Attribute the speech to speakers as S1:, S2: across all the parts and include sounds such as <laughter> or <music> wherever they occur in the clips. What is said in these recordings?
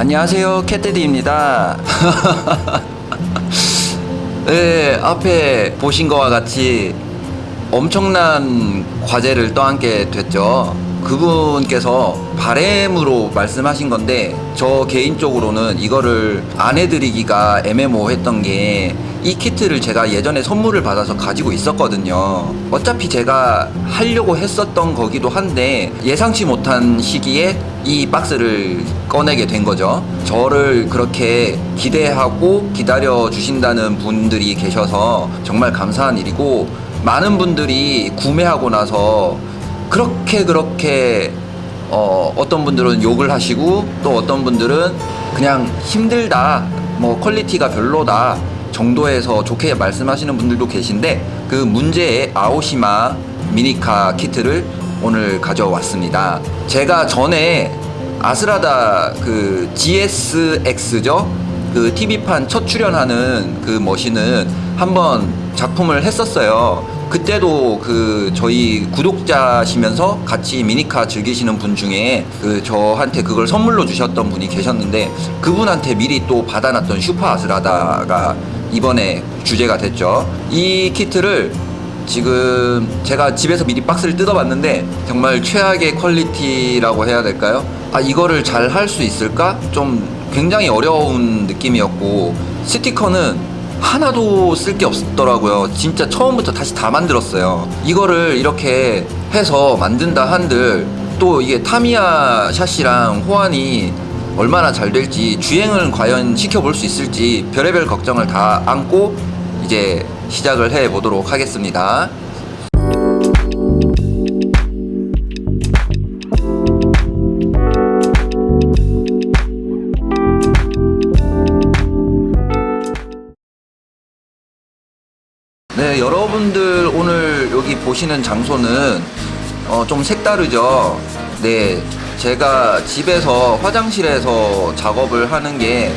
S1: 안녕하세요 캣데디입니다. <laughs> 네 앞에 보신 것과 같이 엄청난 과제를 떠안게 됐죠 그분께서 바램으로 말씀하신 건데 저 개인적으로는 이거를 안 해드리기가 애매모호했던 게 이 키트를 제가 예전에 선물을 받아서 가지고 있었거든요. 어차피 제가 하려고 했었던 거기도 한데 예상치 못한 시기에 이 박스를 꺼내게 된 거죠. 저를 그렇게 기대하고 기다려 주신다는 분들이 계셔서 정말 감사한 일이고 많은 분들이 구매하고 나서 그렇게 그렇게 어, 어떤 분들은 욕을 하시고 또 어떤 분들은 그냥 힘들다 뭐 quality가 별로다 정도에서 좋게 말씀하시는 분들도 계신데 그 문제의 아오시마 미니카 키트를 오늘 가져왔습니다. 제가 전에 아스라다 그 GSX죠? 그 TV판 첫 출연하는 그 머신은 한번 작품을 했었어요 그때도 그 저희 구독자시면서 같이 미니카 즐기시는 분 중에 그 저한테 그걸 선물로 주셨던 분이 계셨는데 그분한테 미리 또 받아놨던 슈퍼 아스라다가 이번에 주제가 됐죠. 이 키트를 지금 제가 집에서 미리 박스를 뜯어봤는데 정말 최악의 퀄리티라고 해야 될까요? 아 이거를 잘 할 수 있을까? 좀 굉장히 어려운 느낌이었고 스티커는 하나도 쓸 게 없더라고요. 진짜 처음부터 다시 다 만들었어요. 이거를 이렇게 해서 만든다 한들 또 이게 타미야 샷이랑 호환이 얼마나 잘 될지 주행을 과연 시켜볼 수 있을지 별의별 걱정을 다 안고 이제 시작을 해 보도록 하겠습니다. 네, 여러분들 오늘 여기 보시는 장소는 어, 좀 색다르죠. 네, 제가 집에서 화장실에서 작업을 하는 게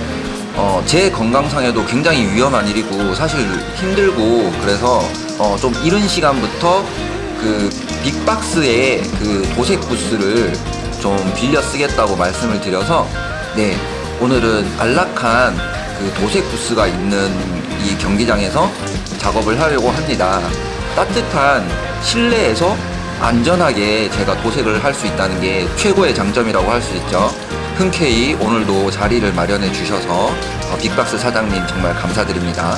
S1: 어, 제 건강상에도 굉장히 위험한 일이고 사실 힘들고 그래서 어, 좀 이른 시간부터 그 빅박스의 그 도색 부스를 좀 빌려 쓰겠다고 말씀을 드려서 네 오늘은 안락한 그 도색 부스가 있는 이 경기장에서 작업을 하려고 합니다. 따뜻한 실내에서 안전하게 제가 도색을 할 수 있다는 게 최고의 장점이라고 할 수 있죠. 흔쾌히 오늘도 자리를 마련해 주셔서 어, 빅박스 사장님 정말 감사드립니다.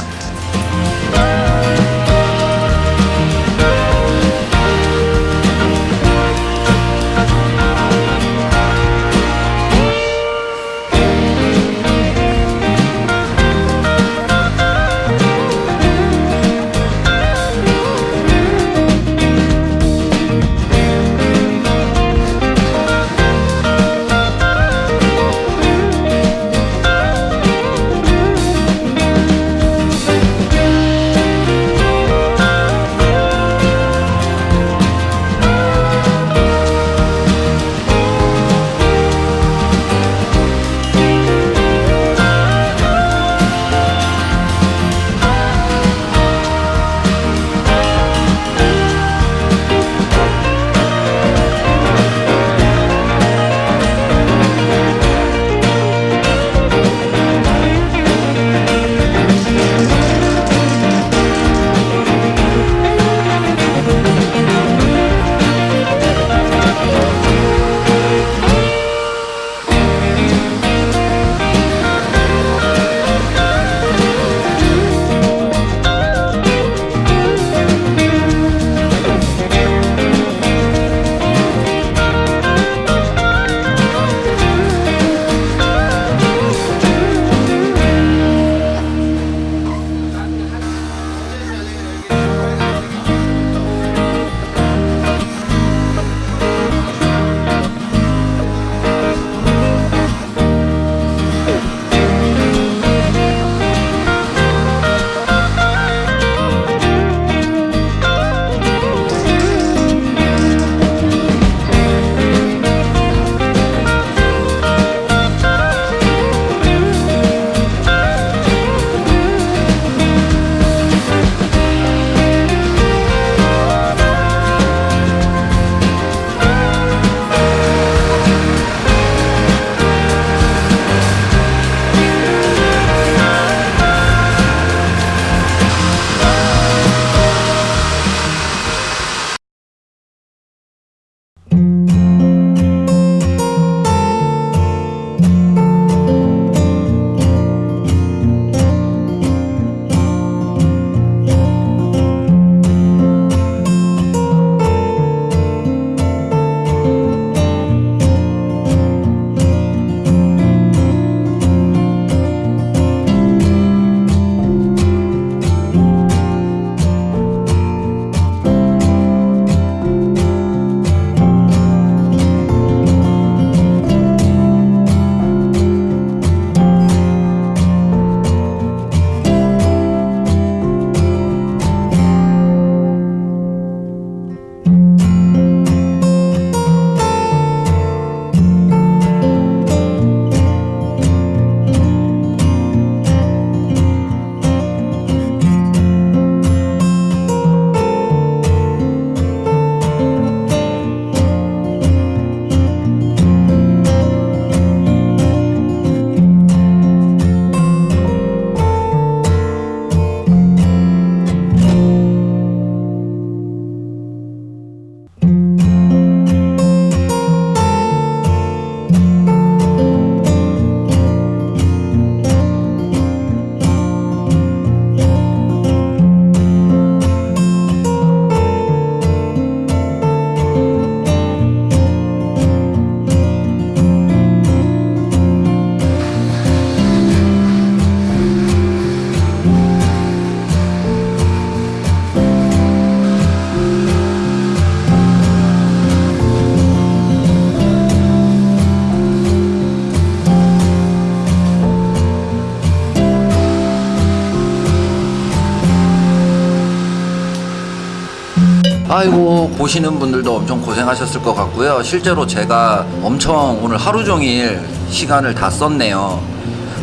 S1: 보시는 분들도 엄청 고생하셨을 것 같고요. 실제로 제가 엄청 오늘 하루 종일 시간을 다 썼네요.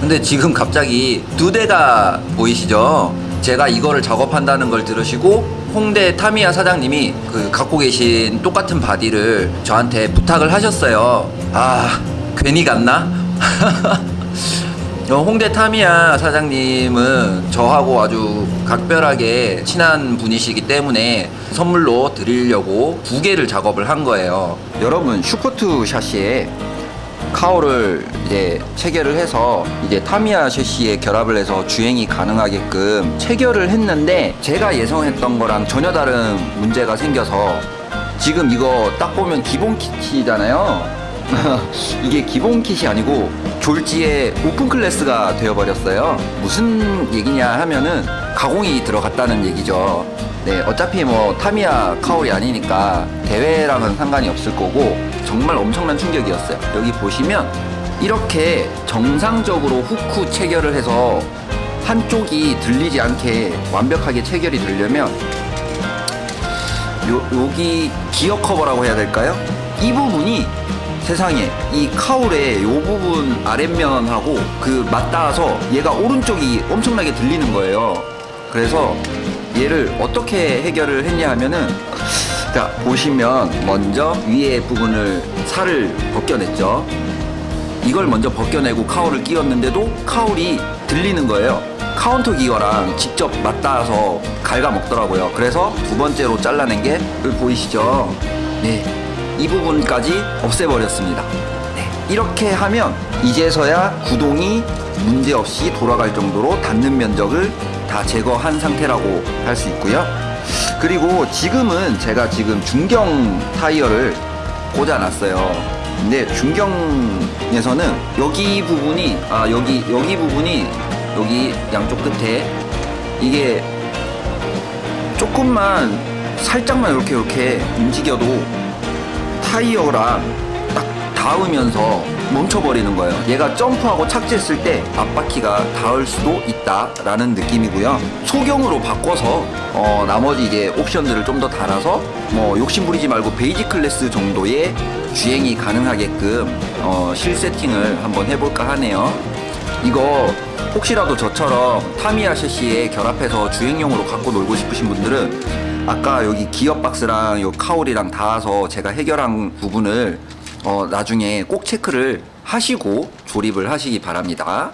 S1: 근데 지금 갑자기 두 대가 보이시죠? 제가 이거를 작업한다는 걸 들으시고 홍대 타미야 사장님이 그 갖고 계신 똑같은 body를 저한테 부탁을 하셨어요. 아, 괜히 갔나? <laughs> 어, 홍대 타미야 사장님은 저하고 아주 각별하게 친한 분이시기 때문에 선물로 드리려고 두 개를 작업을 한 거예요. 여러분 Super II 샤시에 카오를 이제 체결을 해서 이제 타미야 샤시에 결합을 해서 주행이 가능하게끔 체결을 했는데 제가 예상했던 거랑 전혀 다른 문제가 생겨서 지금 이거 딱 보면 기본 키트잖아요. <laughs> 이게 기본 킷이 아니고 졸지에 오픈 클래스가 되어버렸어요. 무슨 얘기냐 하면은 가공이 들어갔다는 얘기죠. 네, 어차피 뭐 타미야 카올이 아니니까 대회랑은 상관이 없을 거고 정말 엄청난 충격이었어요. 여기 보시면 이렇게 정상적으로 후크 체결을 해서 한쪽이 들리지 않게 완벽하게 체결이 되려면 요, 여기 기어 커버라고 해야 될까요? 이 부분이 세상에 이 카울의 요 부분 아랫면하고 그 맞닿아서 얘가 오른쪽이 엄청나게 들리는 거예요. 그래서 얘를 어떻게 해결을 했냐 하면은 자 보시면 먼저 위에 부분을 살을 벗겨냈죠. 이걸 먼저 벗겨내고 cowl을 끼웠는데도 cowl이 들리는 거예요. counter gear랑 직접 맞닿아서 갉아먹더라고요. 그래서 두 번째로 잘라낸 게 보이시죠? 네. 이 부분까지 없애버렸습니다. 네. 이렇게 하면 이제서야 구동이 문제없이 돌아갈 정도로 닿는 면적을 다 제거한 상태라고 할 수 있고요. 그리고 지금은 제가 지금 중경 타이어를 꽂아놨어요. 근데 중경에서는 여기 부분이 아 여기 여기 부분이 여기 양쪽 끝에 이게 조금만 살짝만 이렇게 이렇게 움직여도 타이어랑 딱 닿으면서 멈춰버리는 거예요. 얘가 점프하고 착지했을 때 앞바퀴가 닿을 수도 있다라는 느낌이고요. 소경으로 바꿔서 어, 나머지 이제 옵션들을 좀 더 달아서 뭐 욕심 부리지 말고 베이지 클래스 정도의 주행이 가능하게끔 어, 실 세팅을 한번 해볼까 하네요. 이거 혹시라도 저처럼 타미야 셰시에 결합해서 주행용으로 갖고 놀고 싶으신 분들은 아까 여기 기어 박스랑 요 카울이랑 닿아서 제가 해결한 부분을 어, 나중에 꼭 체크를 하시고 조립을 하시기 바랍니다.